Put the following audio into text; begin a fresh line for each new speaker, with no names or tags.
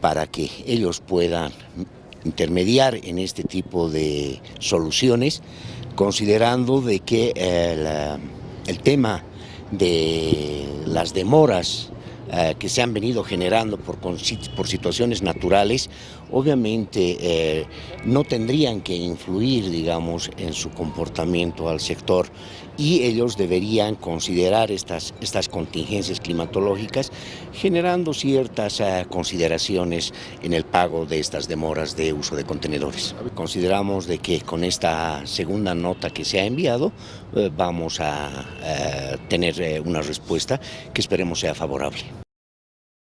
para que ellos puedan intermediar en este tipo de soluciones, considerando de que el, el tema de las demoras eh, que se han venido generando por, por situaciones naturales, obviamente eh, no tendrían que influir, digamos, en su comportamiento al sector. Y ellos deberían considerar estas, estas contingencias climatológicas generando ciertas uh, consideraciones en el pago de estas demoras de uso de contenedores. Consideramos de que con esta segunda nota que se ha enviado uh, vamos a uh, tener una respuesta que esperemos sea favorable.